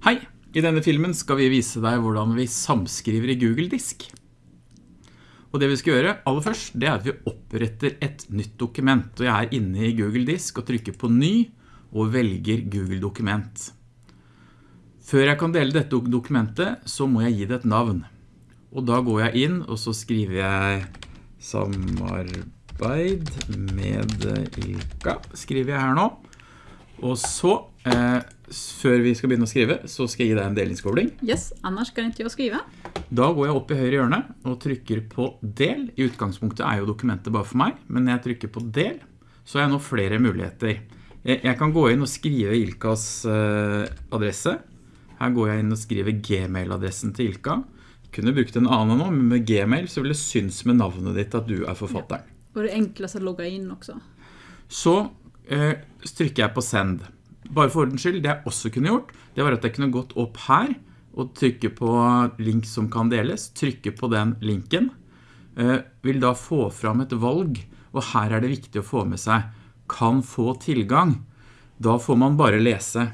Hei! I denne filmen skal vi vise deg hvordan vi samskriver i Google Disk. Og det vi skal gjøre aller først, det er at vi oppretter et nytt dokument. Og jeg er inne i Google Disk og trykker på ny og velger Google Dokument. Før jeg kan dele dette dokumentet, så må jeg gi det et navn. Og da går jeg inn, og så skriver jeg samarbeid med Ilka, skriver jeg her nå. Og så, eh, før vi skal begynne å skrive, så skal jeg gi deg en delingskobling. Yes, annars kan ikke jeg skrive. Da går jeg opp i høyre hjørne og trykker på del. I utgangspunktet er jo dokumentet bare for meg, men når jeg trykker på del, så har jeg nå flere muligheter. Jeg kan gå inn og skrive Ilkas eh, adresse. Her går jeg inn og skriver Gmail-adressen til Ilka. Jeg kunne brukt en annen nå, men med Gmail så vil det synes med navnet ditt at du er forfatteren. Ja. Og det er enklest å logge inn også. Så eh, trykker jeg på send. Bare for ordens skyld, det jeg også kunne gjort, det var at jeg kunne gått opp her og trykke på link som kan deles, trykke på den linken, eh, vil da få fram et valg, og her er det viktig å få med seg, kan få tilgang. Da får man bare lese.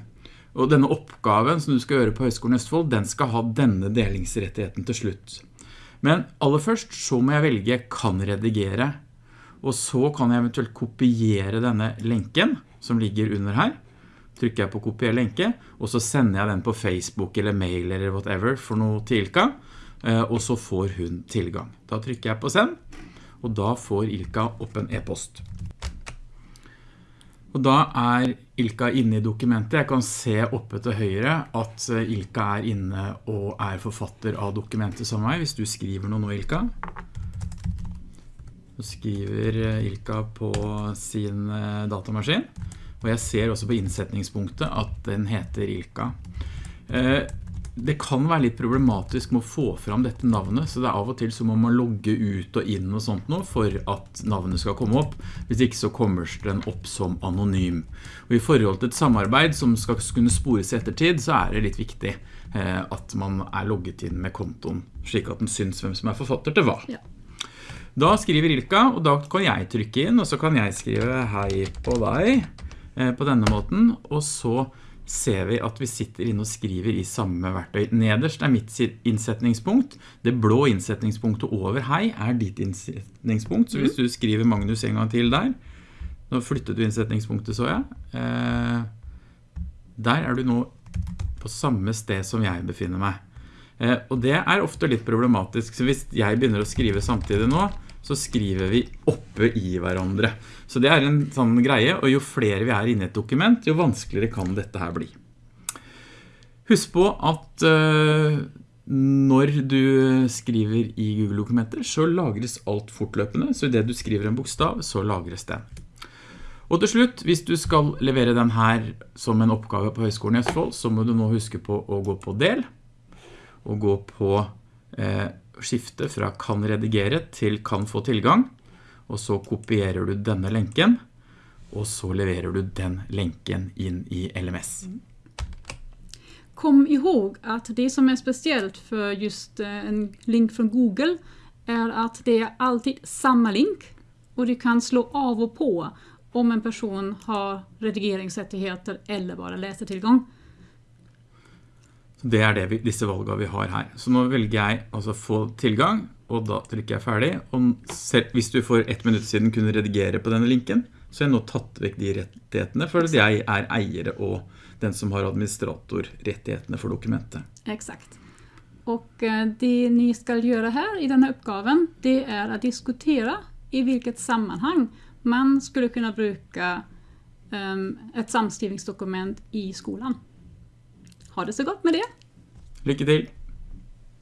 Og denne oppgaven som du skal gjøre på Høgskolen Østfold, den skal ha denne delingsrettigheten til slutt. Men aller først så må jeg velge kan redigere, og så kan jeg eventuelt kopiere denne lenken som ligger under her. Trykker jeg på kopier lenke, og så sender jeg den på Facebook eller mail eller whatever for noe til Ilka, eh, og så får hun tilgang. Da trykker jeg på send, og da får Ilka opp en e-post. Og da er Ilka inne i dokumentet. Jeg kan se oppe til høyre at eh, Ilka er inne og er forfatter av dokumentet som meg, hvis du skriver noe nå, Ilka. Så skriver eh, Ilka på sin eh, datamaskin. Og jeg ser også på innsetningspunktet at den heter Ilka. Eh, det kan være litt problematisk med å få fram dette navnet, så det er av og til så må man logge ut og inn og sånt nå for at navnet skal komme opp. Hvis ikke så kommer den opp som anonym. Og i forhold til et samarbeid som skal kunne spores i ettertid, så er det litt viktig at man er logget inn med kontoen, slik at den syns hvem som er forfatter til hva. Ja. Da skriver Ilka, og da kan jeg trykke inn, og så kan jeg skrive hei på deg eh, på denne måten, og så ser vi at vi sitter inne og skriver i samme verktøy. Nederst er mitt innsetningspunkt. Det blå innsetningspunktet over hei er ditt innsetningspunkt, så hvis mm. du skriver Magnus en gang til der, nå flyttet du innsetningspunktet så jeg, eh, der er du nå på samme sted som jeg befinner meg. Eh, og det er ofte litt problematisk, så hvis jeg begynner å skrive samtidig nå, så skriver vi oppe i hverandre. Så det er en sånn greie, og jo flere vi er inne i et dokument, jo vanskeligere kan dette her bli. Husk på at uh, når du skriver i Google-dokumenter, så lagres alt fortløpende, så i det du skriver en bokstav, så lagres den. Og til slutt, hvis du skal levere den her som en oppgave på Høgskolen i Østfold, så må du nå huske på å gå på del, og gå på eh, skifte fra kan redigere til kan få tilgang, og så kopierer du denne lenken, og så leverer du den lenken inn i LMS. Kom ihåg at det som er spesielt for just eh, en link fra Google er at det er alltid samme link, og du kan slå av og på om en person har redigeringsrettigheter eller bare lesetilgang. Det er det vi, disse valgene vi har her. Så nå velger jeg altså få tilgang, og da trykker jeg ferdig. Og selv, hvis du for ett minutt siden kunne redigere på denne linken, så har jeg nå tatt vekk de rettighetene, for jeg er eiere og den som har administratorrettighetene for dokumentet. Exakt. Og eh, det ni skal gjøre her i denne oppgaven, det er å diskutere i hvilket sammenhang man skulle kunne bruke um, et samskrivningsdokument i skolen. Ha det så godt med det. Lykke til!